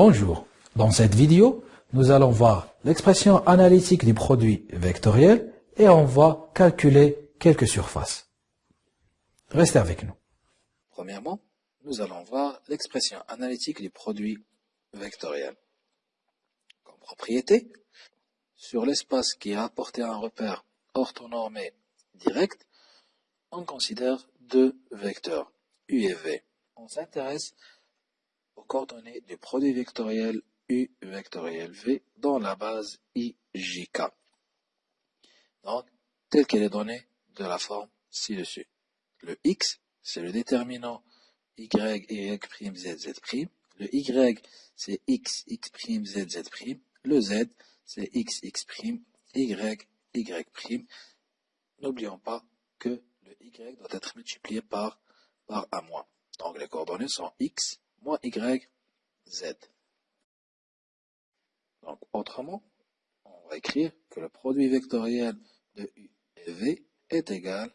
Bonjour. Dans cette vidéo, nous allons voir l'expression analytique du produit vectoriel et on va calculer quelques surfaces. Restez avec nous. Premièrement, nous allons voir l'expression analytique du produit vectoriel. Comme propriété, sur l'espace qui a apporté un repère orthonormé direct, on considère deux vecteurs, U et V. On s'intéresse aux coordonnées du produit vectoriel U vectoriel V dans la base IJK. Donc, telle qu'elle est donnée de la forme ci-dessus. Le X, c'est le déterminant Y, Y', Z, Z'. Le Y, c'est X, X', Z, Z'. Le Z, c'est X, X', Y, Y'. N'oublions pas que le Y doit être multiplié par, par A-. Donc les coordonnées sont X, moins y, z. Donc, autrement, on va écrire que le produit vectoriel de U et V est égal,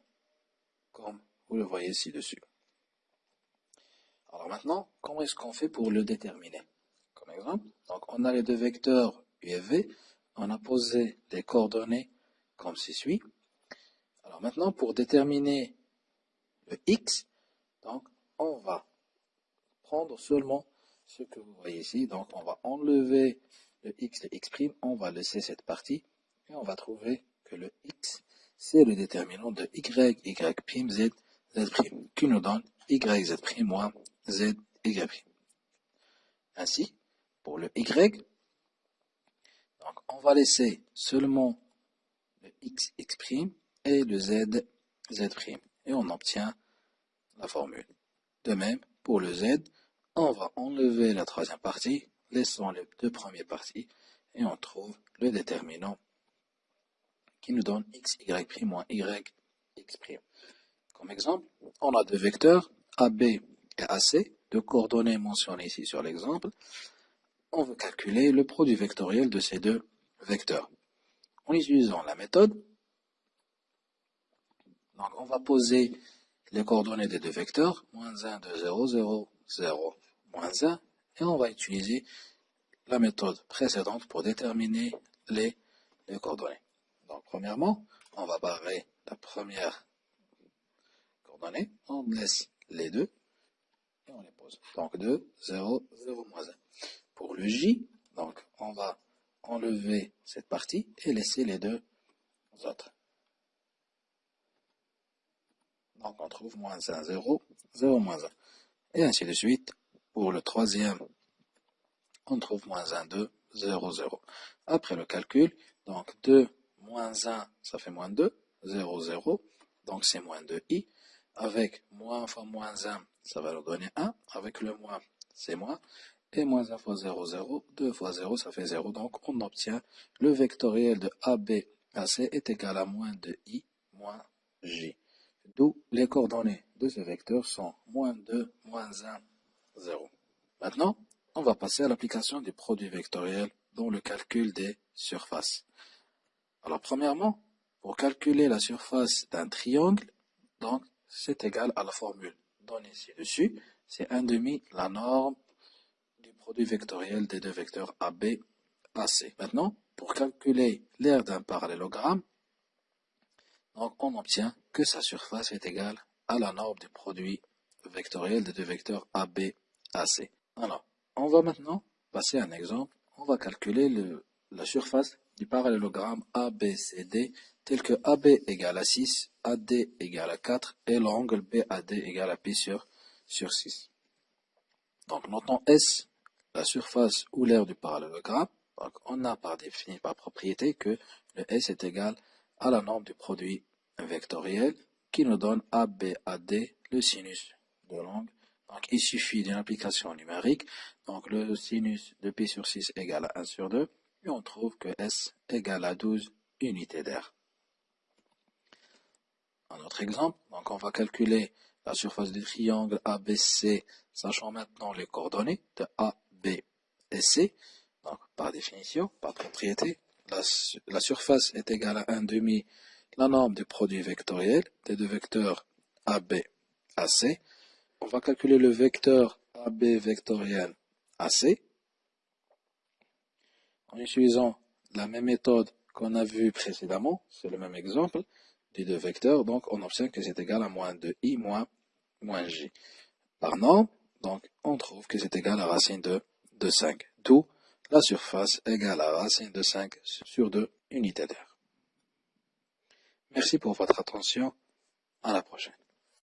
comme vous le voyez ci-dessus. Alors maintenant, comment est-ce qu'on fait pour le déterminer? Comme exemple, on a les deux vecteurs U et V, on a posé les coordonnées comme ceci. Alors maintenant, pour déterminer le X, donc on va seulement ce que vous voyez ici. Donc, on va enlever le x, le x', on va laisser cette partie, et on va trouver que le x, c'est le déterminant de y, y', z, z', qui nous donne y, z' moins z, y'. Ainsi, pour le y, donc on va laisser seulement le x, x' et le z, z', et on obtient la formule. De même, pour le z, on va enlever la troisième partie, laissons les deux premières parties, et on trouve le déterminant qui nous donne x, y' moins y, x'. Comme exemple, on a deux vecteurs, AB et AC, deux coordonnées mentionnées ici sur l'exemple. On veut calculer le produit vectoriel de ces deux vecteurs. En utilisant la méthode, donc on va poser les coordonnées des deux vecteurs, moins 1, 2, 0, 0, 0, moins 1, et on va utiliser la méthode précédente pour déterminer les, coordonnées. Donc, premièrement, on va barrer la première coordonnée, on laisse les deux, et on les pose. Donc, 2, 0, 0, moins 1. Pour le J, donc, on va enlever cette partie et laisser les deux autres. Donc, on trouve moins 1, 0, 0, moins 1. Et ainsi de suite pour le troisième, on trouve moins 1, 2, 0, 0. Après le calcul, donc 2 moins 1, ça fait moins 2, 0, 0, donc c'est moins 2i. Avec moins fois moins 1, ça va nous donner 1. Avec le moins, c'est moins. Et moins 1 fois 0, 0, 2 fois 0, ça fait 0. Donc on obtient le vectoriel de AB à C est égal à moins 2i moins j. D'où les coordonnées de ce vecteur sont moins 2, moins 1, 0. Maintenant, on va passer à l'application du produit vectoriel dans le calcul des surfaces. Alors, premièrement, pour calculer la surface d'un triangle, donc, c'est égal à la formule donnée ci-dessus. C'est 1 demi la norme du produit vectoriel des deux vecteurs AB, AC. Maintenant, pour calculer l'aire d'un parallélogramme, donc on obtient que sa surface est égale à la norme du produit vectoriel des deux vecteurs AB, AC. Alors, on va maintenant passer un exemple. On va calculer la surface du parallélogramme ABCD tel que AB égale à 6, AD égale à 4 et l'angle BAD égale à pi sur, sur 6. Donc, notons S, la surface ou l'aire du parallélogramme. Donc, on a par définition, par propriété, que le S est égal à la norme du produit vectoriel qui nous donne ABAD, le sinus de l'angle donc, il suffit d'une application numérique. Donc, le sinus de pi sur 6 égale à 1 sur 2. Et on trouve que S égale à 12 unités d'air. Un autre exemple. Donc, on va calculer la surface du triangle ABC, sachant maintenant les coordonnées de A, B et C. Donc, par définition, par propriété, la, surface est égale à 1 demi la norme du produit vectoriel des deux vecteurs AB, AC on va calculer le vecteur AB vectoriel AC. en utilisant la même méthode qu'on a vue précédemment, c'est le même exemple, des deux vecteurs, donc on obtient que c'est égal à moins 2i moins, moins j. Par norme, donc on trouve que c'est égal à racine de, de 5, d'où la surface égale à racine de 5 sur 2 unités d'air. Merci pour votre attention, à la prochaine.